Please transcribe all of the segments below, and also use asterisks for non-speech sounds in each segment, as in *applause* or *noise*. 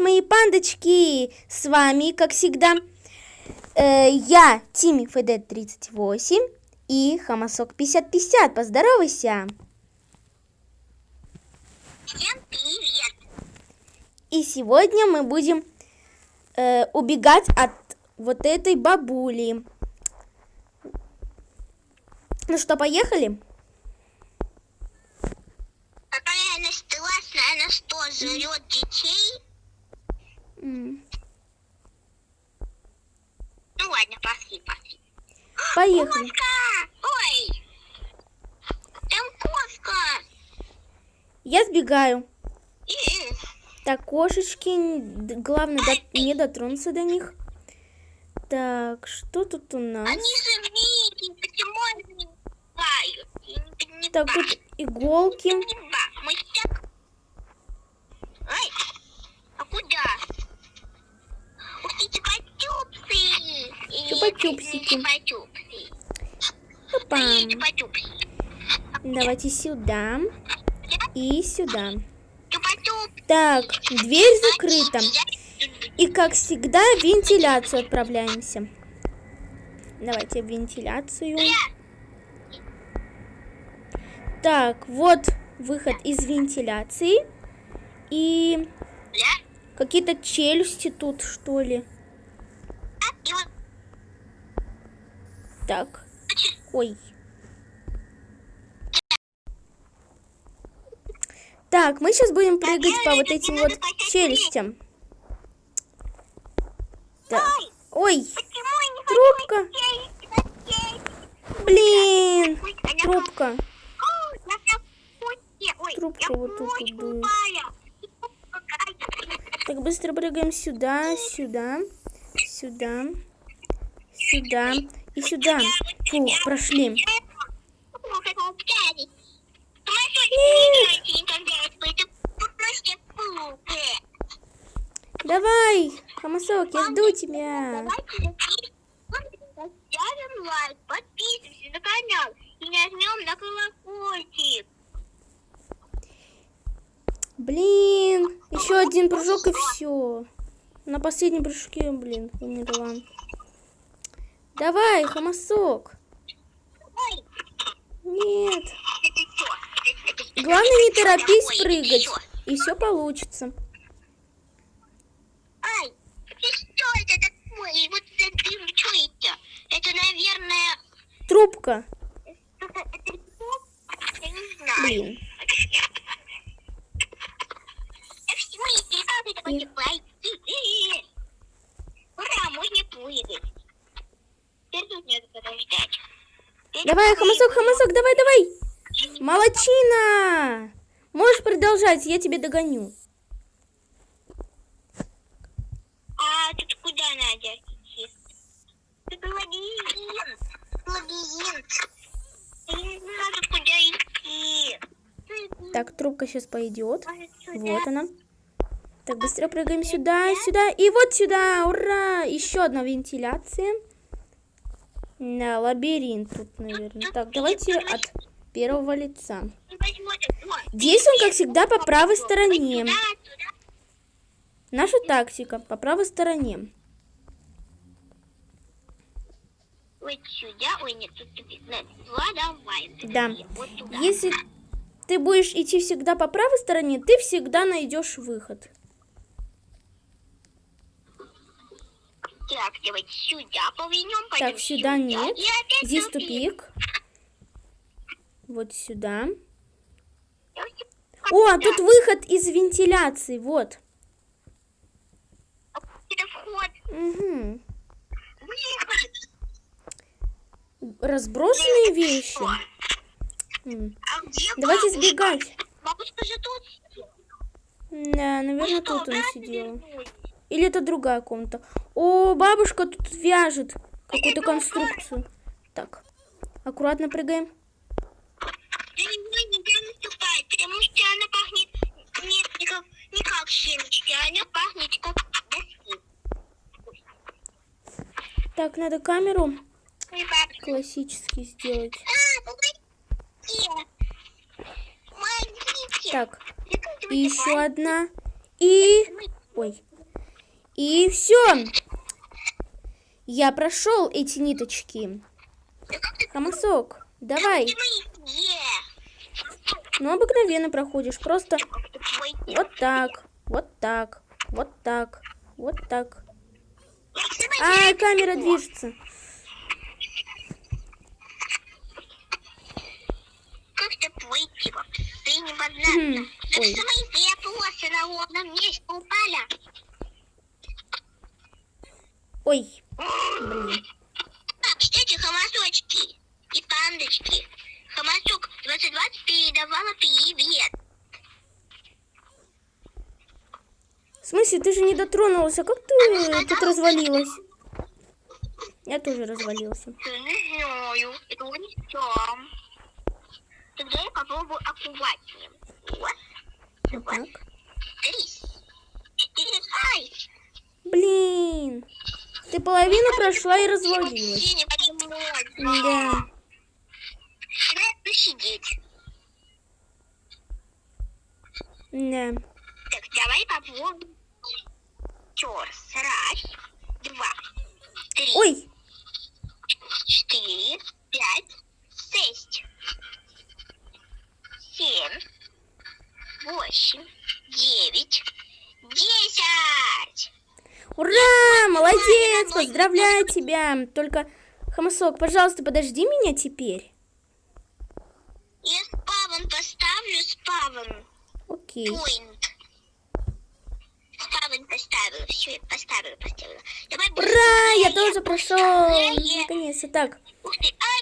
мои пандочки! С вами, как всегда, э, я, Тими ФД 38 и Хамасок 5050. Поздоровайся! Всем привет! И сегодня мы будем э, убегать от вот этой бабули. Ну что, поехали? Какая она страшная, она что, жрет детей? Ну ладно, пошли, пошли. *gasps* Поехали. Кошка! Ой! Там кошка! Я сбегаю. И, Так, кошечки, главное до- не дотронуться до них. Так, что тут у нас? они же миленькие, почему они не бывают? Не. Так, тут иголки. Мы так... Ой, а куда? Чупа-чупсы! Чупа-чупсики. Давайте сюда и сюда. Так, дверь закрыта. И как всегда, в вентиляцию отправляемся. Давайте в вентиляцию. Так, вот выход из вентиляции. И какие-то челюсти тут, что ли. И вот Так, ой. Так, мы сейчас будем прыгать по вот этим вот челюстям. Так. Ой, трубка. Блин, трубка. Трубка вот тут тупая. Так, быстро прыгаем сюда, сюда, сюда, сюда и сюда. Фух, прошли. Давай, Хамасок, я жду тебя. Ставим лайк, подписываемся на канал и нажмем на колокольчик. Блин, еще один прыжок и все. На последнем прыжке, блин, умерла. Давай, Хамасок. Ой, Нет. Главное, не торопись прыгать. И все получится. Ай, это что это такое? И вот за дым, что это? Это, наверное, Трубка. что-то, это что? Я не знаю. Блин. А в смысле, как это И- будет пройти? Ура, можно прыгать. Теперь тут надо подождать. Теперь Давай, Хамасок. Хамасок, давай, давай. Молодчина. Можешь продолжать, я тебе догоню. А тут куда надо идти? Тут лабиринт. Лабиринт. Я не знаю, куда идти. Так, трубка сейчас пойдет. Сюда? Вот она. Так, быстро прыгаем сюда, сюда и вот сюда. Ура! Еще одна вентиляция. Да, лабиринт тут, наверное. Так, давайте от первого лица. Здесь он, как всегда, по правой стороне. Наша тактика по правой стороне. Вот сюда. Ой, нет, тут тупик. Нет, Два, давай. Да. Если ты будешь идти всегда по правой стороне, ты всегда найдешь выход. Так, давайте сюда повернем. Так, пойдем сюда нет. Здесь тупик. Вот сюда. О, а сюда. тут выход из вентиляции. Вот. Это вход. Угу. Выход. Разбросанные вещи. А Давайте бабушка? сбегать. Бабушка же тут. Да, наверное, Ну тут сидела. вернулись? Или это другая комната. О, бабушка тут вяжет какую-то конструкцию. Так, аккуратно прыгаем. Я не буду нигде наступать, потому что она пахнет нет, не как, не как семечки, она пахнет как доски. Так, надо камеру классически сделать. А. Так, и еще одна. И... Ой, И все. Я прошел эти ниточки. Хамасок, давай. Ну, обыкновенно проходишь. Просто вот так, вот так, вот так, вот так. А, камера движется. Ты не поднялся. Ой. что мои две полосы на ровном месте упали? Ой, блин. А, кстати, хамасочки и пандочки. Хамасок 2020 передавала привет. В смысле, ты же не дотронулся. Как ты тут развалилась? Я тоже развалился. Я не знаю, это не сам. Тогда я попробую аккуратнее. Вот, Вот так. три. Ай! Блин. Ты половину прошла и развалилась. Да. Давай посидеть. Да. Так, давай попробуем. Еще раз. Два, три, Ой, четыре, пять, шесть, семь, восемь, девять. Ура, молодец, поздравляю тебя. Только, Хамасок, пожалуйста, подожди меня теперь. Я спавн поставлю, спавн. Окей. Point. Спавн поставила. Все, поставила, поставила. Давай Ура, я тоже прошел. Наконец-то. Так,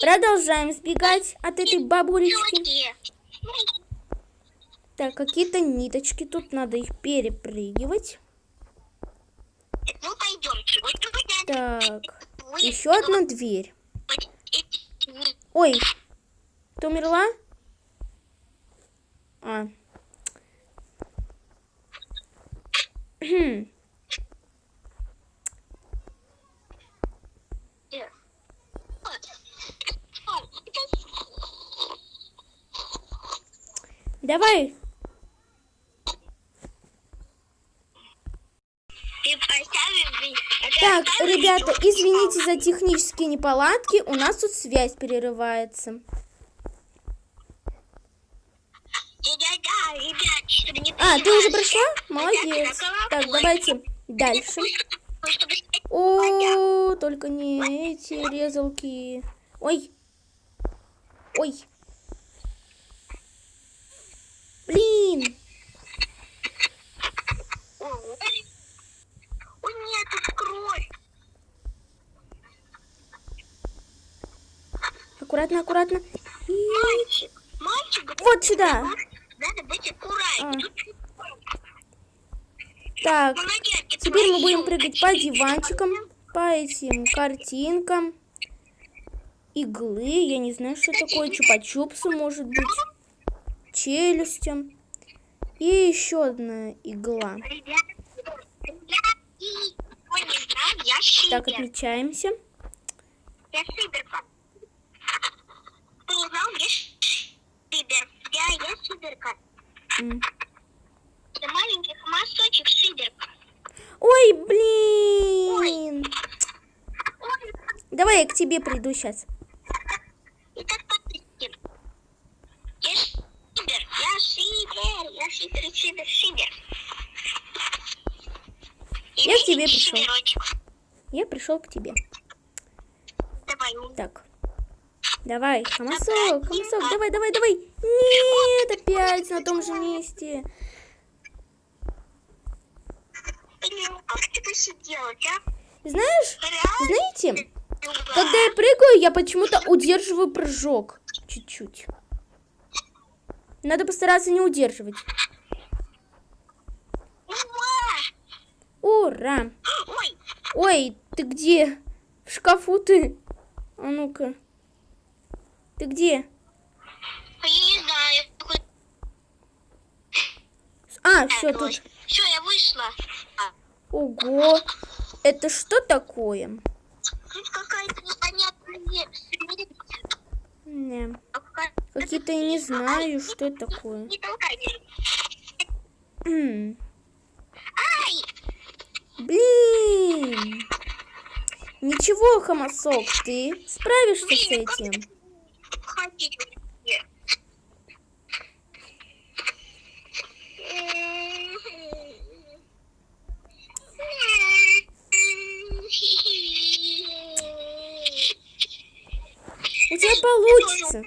продолжаем сбегать от этой бабулечки. Так, какие-то ниточки. Тут надо их перепрыгивать. Ну, пойдемте. Вот тут надо Так, еще одна дверь. Ой, ты умерла? А. Хм. Это- Давай. Ты поставил, блин, а ты Так, ребята, извините за технические неполадки. У нас тут связь перерывается. А, ты уже прошла? Молодец. Так, давайте дальше. О, только не эти резалки. Ой. Ой. Блин. Ой, Ой, кровь. Аккуратно, аккуратно. И Мальчик, мальчик, Вот сюда. надо быть аккуратнее. А. Так, теперь мы будем прыгать по диванчикам, по этим картинкам. Иглы, я не знаю, что такое. Чупа-чупсы, может быть. Челюстям. И еще одна игла. Ребят, ребят, Так, отмечаемся. Я шиберка. Ты не знал, я шибер. Я, я шиберка. М. Это маленький хамасочек шиберка. Ой, блин. Ой, Давай я к тебе приду сейчас. и так подписчик. Я шибер, я шибер, я шибер, шибер, шибер. Я к тебе пришел. Я пришел к тебе. Давай, Так. Давай, Хамасок, Хамасок, давай, давай, давай. Нет, опять на том же месте. посидела, а? Знаешь, знаете, когда я прыгаю, я почему-то удерживаю прыжок. Чуть-чуть. Надо постараться не удерживать. Ура! Ура! Ой, Ой, ты где? В шкафу ты? А ну-ка. Ты где? а я не знаю. А, все тут. Все, я вышла. А, Ого. Это что такое? Тут какая-то непонятная вещь. Не. А Какие-то я не знаю, что это такое. Не толкайте. М. Ай! Блин. Ничего, Хамасок, ты справишься с Блин, как этим. ходить вообще? У тебя получится.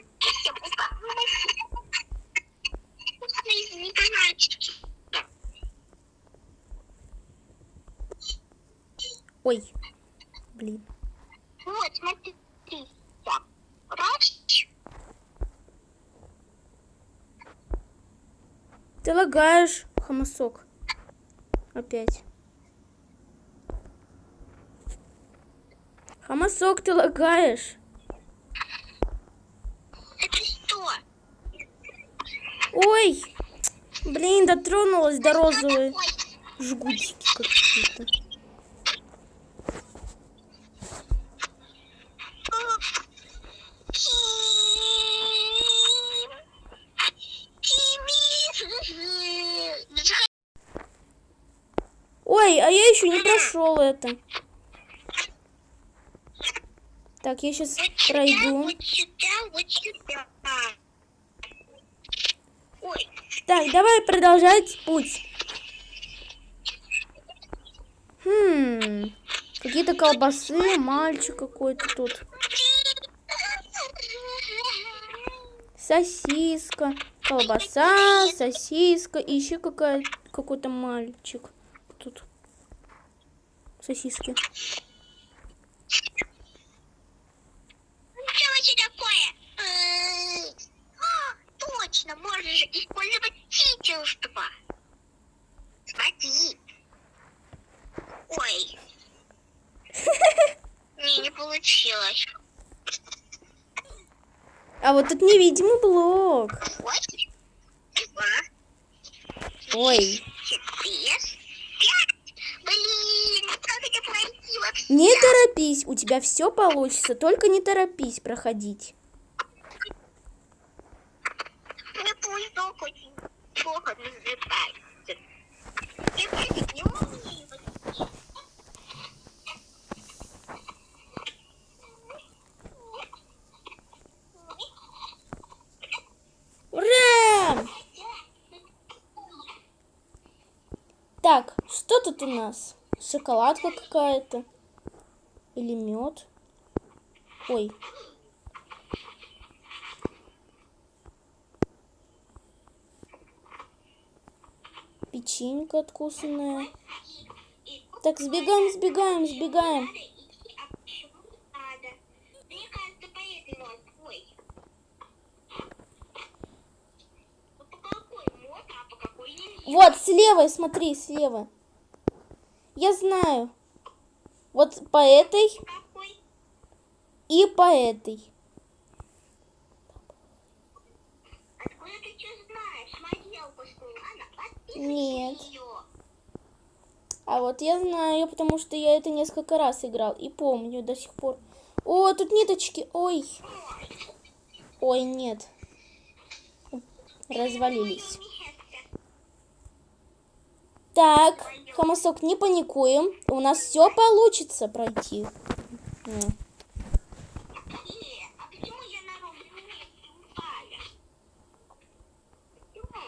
Ой, блин. Вот, смотри. Так, Раз. Ты лагаешь, Хамасок. Опять. Хамасок, ты лагаешь. Это что? Ой, блин, дотронулась до розовой жгутики какие-то. Ой, а я прошел это. Так, я сейчас пройду. Так, давай продолжать путь. Хм, какие-то колбасы, мальчик какой-то тут. Сосиска, колбаса, сосиска и еще какой-то мальчик. Тут сосиски. Что это такое? Э, а, Точно, можно же использовать чувства. Смотри. Ой. Не, не получилось. А вот тут невидимый блок. Ой, четыре, пять. Блин, как это вообще? не торопись, у тебя все получится, только не торопись проходить. Ура! Так, что тут у нас? Шоколадка какая-то? Или мед? Ой. Печенька откусанная. Так, сбегаем, сбегаем, сбегаем. Вот, слева, смотри, слева. Я знаю. Вот по этой и по этой. Нет. А вот я знаю, потому что я это несколько раз играл и помню до сих пор. О, тут ниточки. Ой. Ой, нет. Развалились. Так, Хамасок, не паникуем. У нас все получится пройти.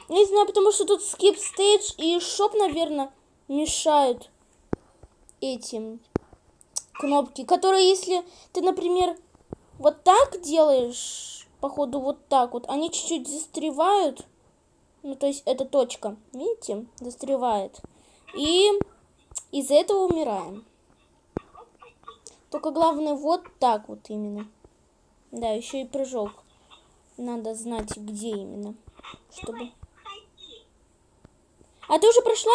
Не знаю, потому что тут skip stage и шоп, наверное, мешают этим кнопки, которые, если ты, например, вот так делаешь, походу вот так вот, они чуть-чуть застревают. Ну, то есть эта точка, видите, застревает. И из-за этого умираем. Только главное вот так вот именно. Да, еще и прыжок. Надо знать, где именно. Чтобы... А ты уже прошла?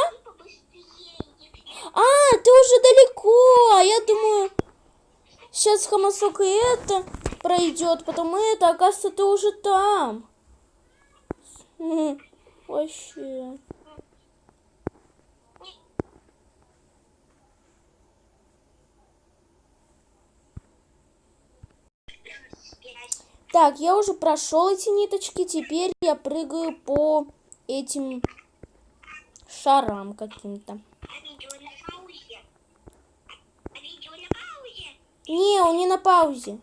А, ты уже далеко. А я думаю, сейчас Хамасок и это пройдет, потом это, оказывается, ты уже там. Вообще. Так, я уже прошел эти ниточки, теперь я прыгаю по этим шарам каким-то. Не, он не на паузе.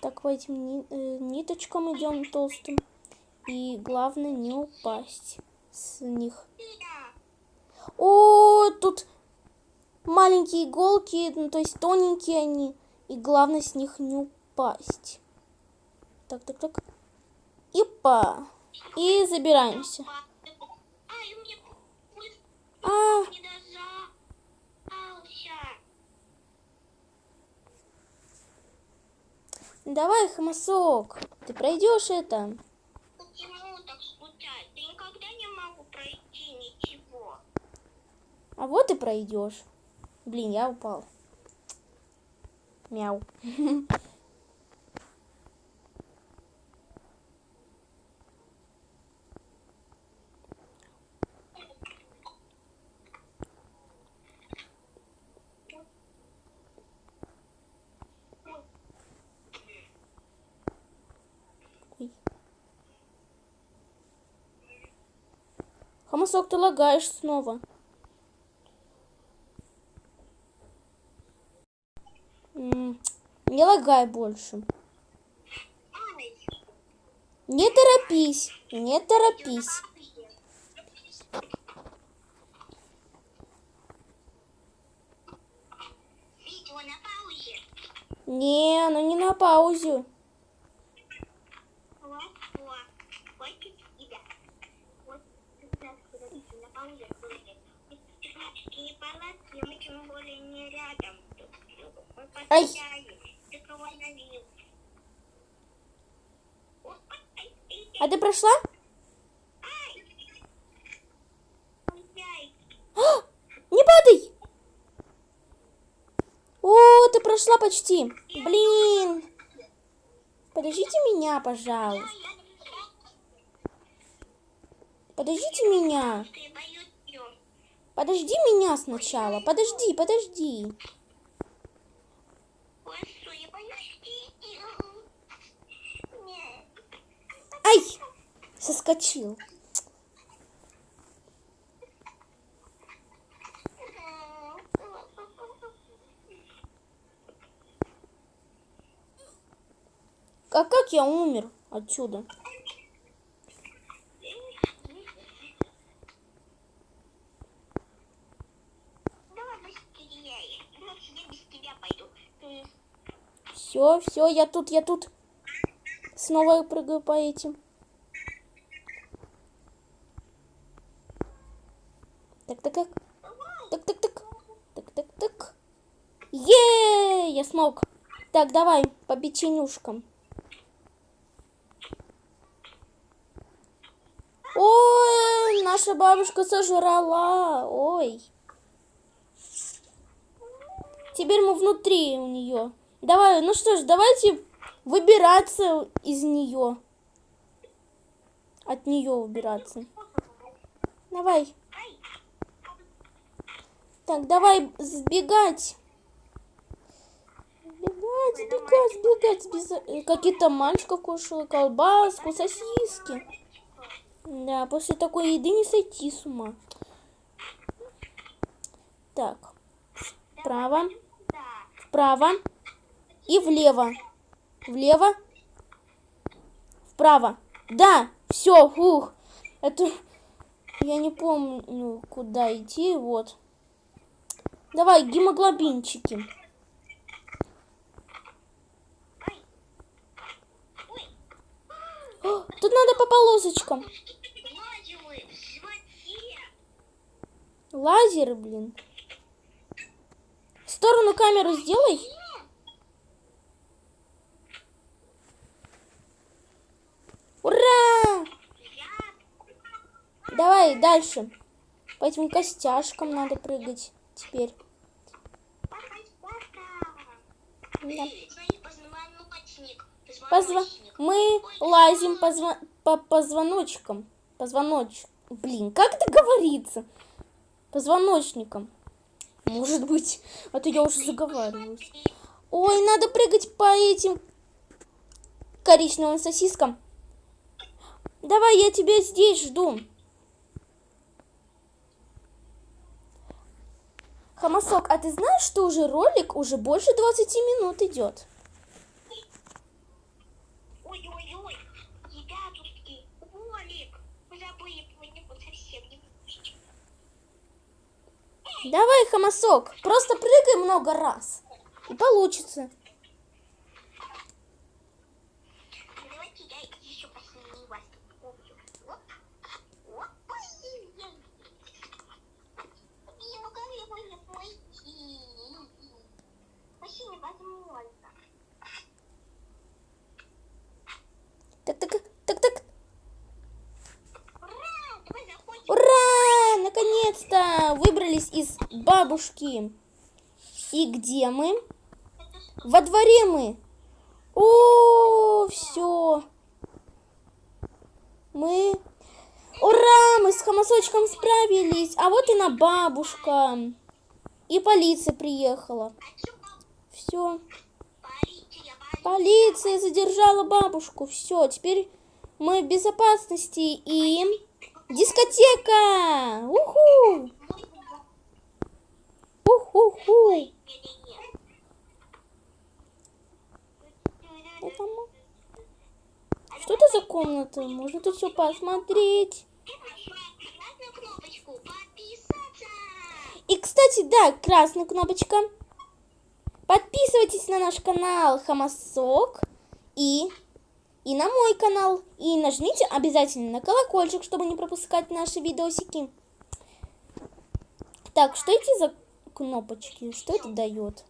Так, по этим ни- э, ниточкам идем толстым. И главное не упасть с них. О, тут маленькие иголки, ну, то есть тоненькие они. И главное с них не упасть. Так, так, так. Ипа. И забираемся. А, давай, Хамасок. Ты пройдешь это. Почему так случается? Я никогда не могу пройти ничего. А вот и пройдешь. Блин, я упал. Мяу. Хамасок, ты лагаешь снова. Не лагай больше. Не торопись, не торопись. Не, оно не на. Мы Ай. А ты прошла? Ай, Не падай! О, ты прошла почти. Блин. Подождите меня, пожалуйста. Подождите меня. Подожди меня сначала. Подожди, подожди. Ой, что, я боюсь её. Нет. Ай! Соскочил. А как я умер отсюда? Все, все, я тут, я тут. Снова я прыгаю по этим. Так, так, так. Так, так, так. Так, так, так. Е, я смог. Так, давай по печенюшкам. Ой, наша бабушка сожрала. Ой. Теперь мы внутри у нее. Давай, ну что ж, давайте выбираться из нее. От нее убираться. Давай. Так, давай сбегать. Сбегать, сбегать, сбегать. Сбеза- э, Какие-то мальчика кушала колбаску, сосиски. Да, после такой еды не сойти с ума. Так, вправо, вправо и влево. Влево, вправо. Да, все, ух. Это я не помню, куда идти. Вот. Давай, гемоглобинчики. О, Тут надо по полосочкам. Лазеры, блин. В сторону камеру сделай. Ура! Давай дальше. По этим костяшкам надо прыгать теперь. Да. Позва... Мы лазим по, зва- по позвоночкам. Позвоноч... Блин, как это говорится? Позвоночникам. Может быть. А то я уже заговариваюсь. Ой, надо прыгать по этим коричневым сосискам. Давай, я тебя здесь жду. Хамасок, а ты знаешь, что уже ролик уже больше 20 минут идет? Ой-ой-ой, ребятушки, Олик, вы забыли про него совсем не выпустить. Давай, Хамасок, просто прыгай много раз. И получится. Ну, Давайте я еще посильнее вас куплю. Оп, оп, ой-ой-ой. Блин, ну как я могу пойти? Вообще невозможно. Так, так, так, так. Ура, давай заходим. Ура! Наконец-то выбрались из бабушки. И где мы? Во дворе мы. О, все. Мы... Ура! Мы с Хамасочком справились. А вот и на бабушка. И полиция приехала. Все. Полиция задержала бабушку. Все, теперь мы в безопасности. И... Дискотека! Уху! Уху-ху! Не-не-не. Это мо- Что это за комната? Можно тут все посмотреть. И, кстати, да, красная кнопочка. Подписывайтесь на наш канал Хамасок и, и на мой канал. И нажмите обязательно на колокольчик, чтобы не пропускать наши видосики. Так, что эти за кнопочки? Что это дает?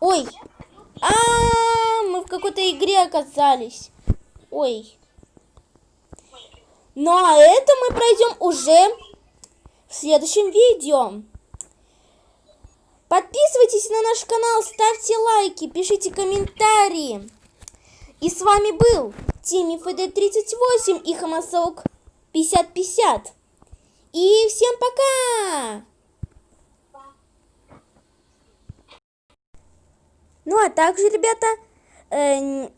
Ой! А, мы в какой-то игре оказались. Ой. Ну а это мы пройдем уже в следующем видео. Подписывайтесь на наш канал, ставьте лайки, пишите комментарии. И с вами был Тимми ФД38 и Хамасок 5050. И всем пока! Ну а также, ребята, э,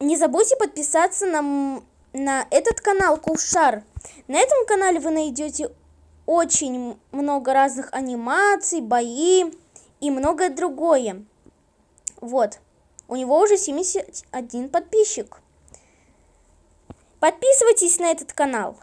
не забудьте подписаться на, на этот канал Кувшар. На этом канале вы найдете очень много разных анимаций, бои и многое другое. Вот. У него уже 71 подписчик. Подписывайтесь на этот канал.